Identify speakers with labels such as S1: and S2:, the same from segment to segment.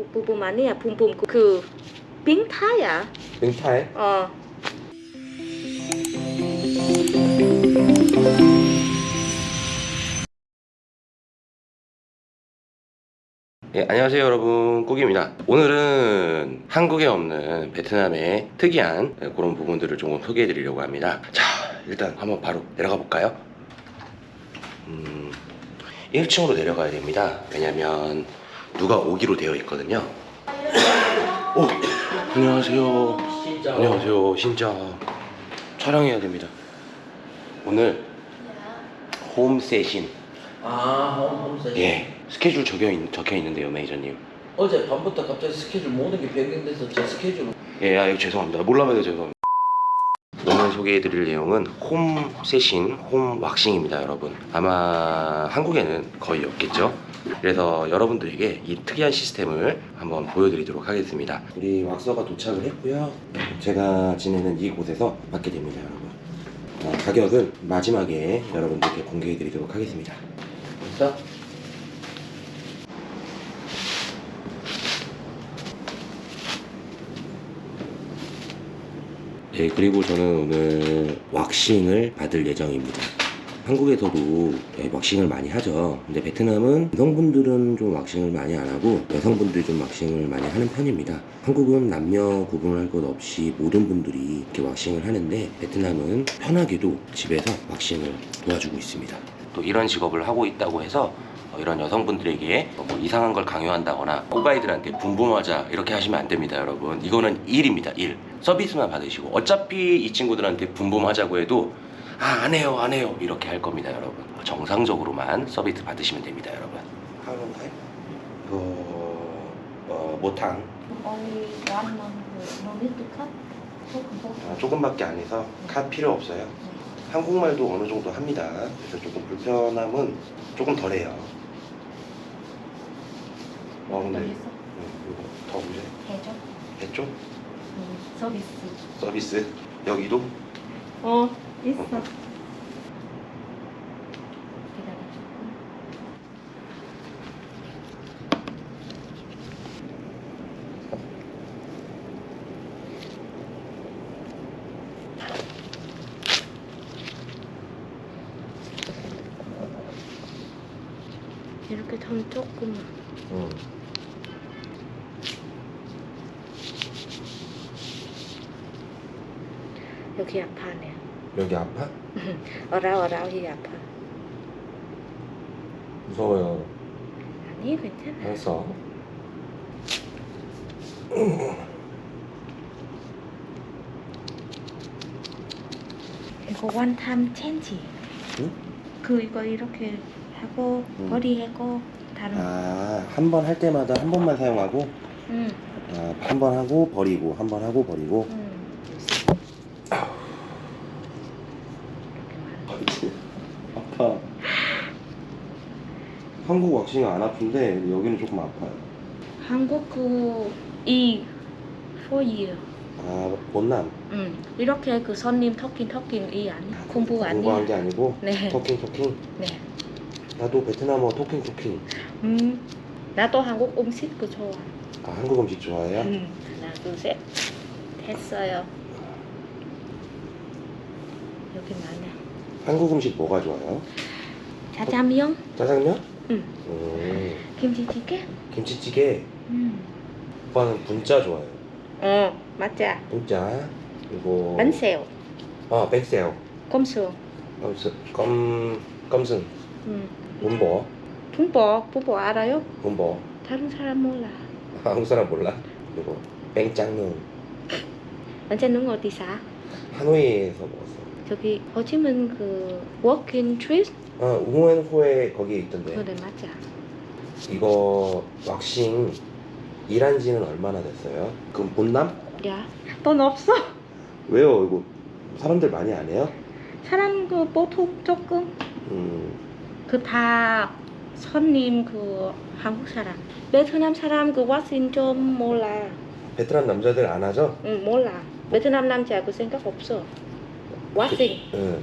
S1: 그 부분 아니야 붐붐 그, 그 빙타야
S2: 빙타에
S1: 어
S2: 예, 안녕하세요 여러분 꾸기입니다 오늘은 한국에 없는 베트남의 특이한 예, 그런 부분들을 조금 소개해 드리려고 합니다 자 일단 한번 바로 내려가 볼까요 음, 1층으로 내려가야 됩니다 왜냐면 누가 오기로 되어 있거든요. 오 안녕하세요. 안녕하세요. 진짜 촬영해야 됩니다. 오늘 홈 세신.
S3: 아, 홈홈세.
S2: 예 스케줄 적혀, 있, 적혀 있는데요 매니저님.
S3: 어제 밤부터 갑자기 스케줄 모든 게 변경돼서 제 스케줄
S2: 예, 아, 죄송합니다. 몰라봐도 죄송합니다. 오늘 소개해드릴 내용은 홈 세신, 홈 왁싱입니다, 여러분. 아마 한국에는 거의 없겠죠? 그래서 여러분들에게 이 특이한 시스템을 한번 보여드리도록 하겠습니다. 우리 왁서가 도착을 했고요. 제가 지내는 이곳에서 받게 됩니다, 여러분. 어, 가격은 마지막에 여러분들께 공개해드리도록 하겠습니다.
S3: 자,
S2: 네, 그리고 저는 오늘 왁싱을 받을 예정입니다. 한국에서도 네, 왁싱을 많이 하죠. 근데 베트남은 여성분들은 좀 왁싱을 많이 안 하고 여성분들이 좀 왁싱을 많이 하는 편입니다. 한국은 남녀 구분할 것 없이 모든 분들이 이렇게 왁싱을 하는데 베트남은 편하게도 집에서 왁싱을 도와주고 있습니다. 또 이런 직업을 하고 있다고 해서 어, 이런 여성분들에게 뭐 이상한 걸 강요한다거나 꼬가이들한테 붐붐하자 이렇게 하시면 안 됩니다 여러분 이거는 일입니다 일 서비스만 받으시고 어차피 이 친구들한테 boom boom하자고 해도 아 안 해요 안 해요. 이렇게 할 겁니다 여러분. 정상적으로만 서비스 받으시면 됩니다 여러분. 하는 타임 이거 어,
S1: không
S2: 아, 조금밖에 안 해서 카 필요 없어요. 한국말도 어느 정도 합니다. 그래서 조금 불편함은 조금 덜해요. 어 근데
S1: 더
S2: 응,
S1: 있어
S2: 이거 더 문제
S1: 해줘.
S2: 했죠?
S1: 음, 서비스
S2: 서비스 여기도
S1: 어 있어
S2: 어.
S1: 기다려 이렇게 좀 조금
S2: 응.
S1: 여기 아파네
S2: 여기 아파?
S1: 어라어라히 아파
S2: 무서워요
S1: 아니 괜찮아
S2: 알았어
S1: 이거 원탐 체인지
S2: 응?
S1: 그 이거 이렇게 하고
S2: 응.
S1: 버리하고 다른
S2: 아한 번 할 때마다 한 번만 사용하고
S1: 응.
S2: 아, 한번 하고 버리고 한 번 하고 버리고
S1: 응.
S2: 아파 한국 왁싱은 안 아픈데 여기는 조금 아파요
S1: 한국 그이 for year
S2: 아 본남
S1: 응. 이렇게 그 손님 토킹 토킹 이 아니 공부
S2: 공부한
S1: 아니야
S2: 게 아니고
S1: 네.
S2: 토킹 토킹
S1: 네.
S2: 나도 베트남어 토킹 토킹
S1: 음. 나도 한국 음식 그 좋아
S2: 아 한국 음식 좋아해요?
S1: 응. 하나 둘셋 됐어요 여기 많아
S2: 한국 음식 뭐가 좋아요?
S1: 짜장면?
S2: 짜장면?
S1: 응.
S2: 음,
S1: 김치찌개?
S2: 김치찌개?
S1: 응.
S2: 오빠는 분짜 좋아해요.
S1: 어 맞아.
S2: 분짜. 그리고
S1: bánh
S2: 아 백새우
S1: 꼼수.
S2: 껌스 껌 껌순.
S1: 응.
S2: 문보.
S1: 붕보 붕보 알아요?
S2: 문보.
S1: 다른 사람 몰라.
S2: 한국 사람 몰라? 그리고 뺑짱눈.
S1: 완전 어디 사?
S2: 하노이에서 먹었어
S1: 저기 호지민 그 워킹 트립
S2: 아 우엔호에 거기에 있던데.
S1: 그래 맞아.
S2: 이거 왁싱 일한 지는 얼마나 됐어요? 그럼 bốn năm?
S1: 야 돈 없어?
S2: 왜요? 이거 사람들 많이 안 해요?
S1: 사람 그 보통 조금?
S2: 음.
S1: 그 다 손님 그 한국 사람. 베트남 사람 그 왁싱 좀 몰라.
S2: 베트남 남자들 안 하죠?
S1: 응 몰라. 베트남 남자 그 생각 없어 왁싱
S2: 응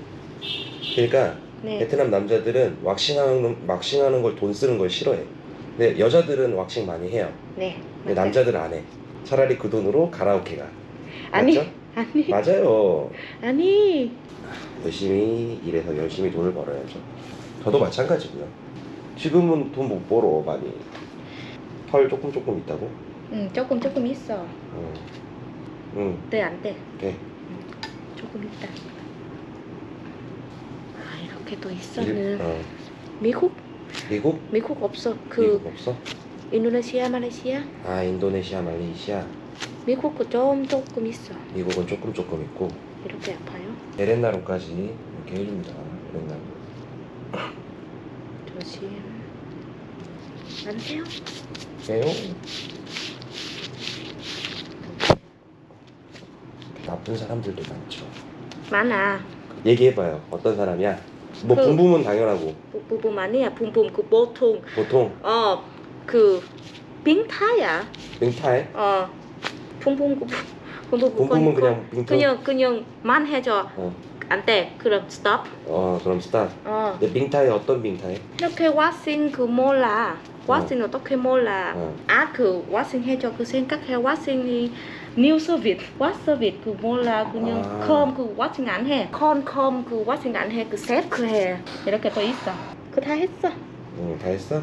S2: 그러니까
S1: 네
S2: 베트남 남자들은 왁싱하는 왁싱하는 걸 돈 쓰는 걸 싫어해. 근데 여자들은 왁싱 많이 해요.
S1: 네.
S2: 근데
S1: 맞아요.
S2: 남자들은 안 해. 차라리 그 돈으로 가라오케 가.
S1: 아니
S2: 맞죠?
S1: 아니
S2: 맞아요.
S1: 아니
S2: 열심히 일해서 열심히 돈을 벌어야죠. 저도 마찬가지고요. 지금은 돈 못 벌어 많이. 털 조금 조금 있다고?
S1: 응 조금 조금 있어
S2: 응. 응.
S1: 돼안돼
S2: 돼.
S1: 조금 있다 아 이렇게 또
S2: 일-
S1: 있어는
S2: 어.
S1: 미국
S2: 미국?
S1: 미국 없어 그
S2: 미국 없어?
S1: 인도네시아 말레이시아
S2: 아 인도네시아, 말레이시아.
S1: 미국도 좀 조금 있어
S2: 미국은 조금 조금 있고
S1: 이렇게 아파요
S2: 에렌나루까지 이렇게 해줍니다. 에렌나루.
S1: 조심 안 돼요
S2: 왜요? 나쁜 사람들도 많죠.
S1: 많아
S2: 얘기해봐요. 어떤 사람이야? 뭐
S1: 그-
S2: 붐붐은 당연하고.
S1: 부- 부분 아니야. 붐붐 그 보통.
S2: 보통?
S1: 어그 빙타야.
S2: 빙타에?
S1: 어 붐붐 그 붐붐 그
S2: 붐붐은
S1: 건-
S2: 그냥 빙타.
S1: 그냥 그냥 만 해줘.
S2: 어,
S1: 안돼. 그럼 스톱
S2: 어 그럼 스타.
S1: 어.
S2: 근데 빙타에 어떤 빙타에?
S1: 이렇게 왁싱 그 몰라. 왁싱 어떻게 몰라.
S2: 어.
S1: 아그 왁싱 해줘. 그 생각해. 왁싱이 new service what service 그 몰라 그냥
S2: 아.
S1: 컴그 왁싱 안해컨컴그 왁싱 안해그 세트 해 이렇게 또 있어 그 다 했어
S2: 응, 다 했어?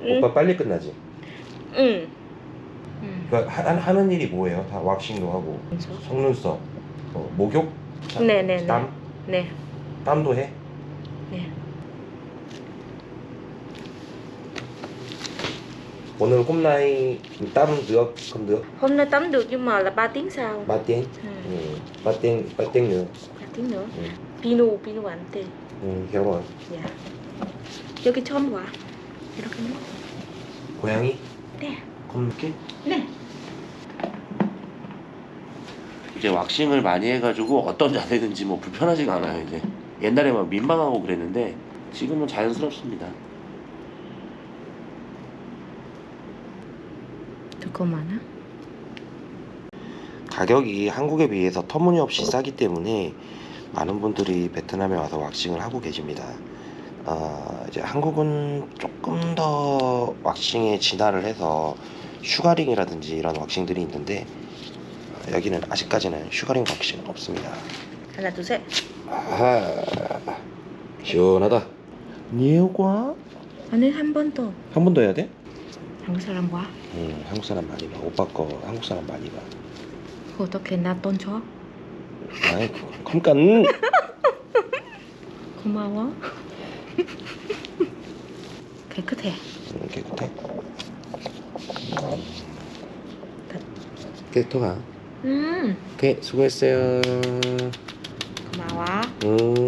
S1: 응
S2: 오빠 빨리 끝나지?
S1: 응. 응.
S2: 그러니까 하, 하는 일이 뭐예요? 다 왁싱도 하고 속눈썹, 어, 목욕, 자,
S1: 네네네.
S2: 땀,
S1: 네.
S2: 땀도 해?
S1: 네.
S2: 오늘 홈라인 땀 được không được
S1: Hôm nay tắm được nhưng mà là 3 tiếng sau.
S2: ba tiếng
S1: Ừ.
S2: ừ. ba tiếng ba tiếng nữa
S1: 3 tiếng nữa.
S2: Ừ.
S1: 비누 비누 안 돼.
S2: 응, 결혼
S1: 야. 여기 처음 와. 이렇게 는
S2: 고양이
S1: 네.
S2: 검게
S1: 네.
S2: 이제 왁싱을 많이 해가지고 어떤 자세든지 뭐 불편하지가 않아요 이제 옛날에 막 민망하고 그랬는데 지금은 자연스럽습니다
S1: 두꺼 많아?
S2: 가격이 한국에 비해서 터무니없이 싸기 때문에 많은 분들이 베트남에 와서 왁싱을 하고 계십니다. 어, 이제 한국은 조금 더 왁싱에 진화를 해서 sugaring이라든지 이런 왁싱들이 있는데 어, 여기는 아직까지는 sugaring 왁싱 없습니다.
S1: 하나 둘 셋.
S2: 아하, 시원하다. quá.
S1: 아니 한번 더.
S2: 한 번 더 해야 돼?
S1: 한국 사람 와.
S2: 응, 한국 사람 많이 봐. 오빠 거 한국 사람 많이 봐.
S1: 그 어떻게 나 돈 줘?
S2: 아이, 컴깐.
S1: 고마워. 깨끗해.
S2: 음, 깨끗해. 깨끗하.
S1: 음.
S2: 오케이, 수고했어요.
S1: 고마워.
S2: 음.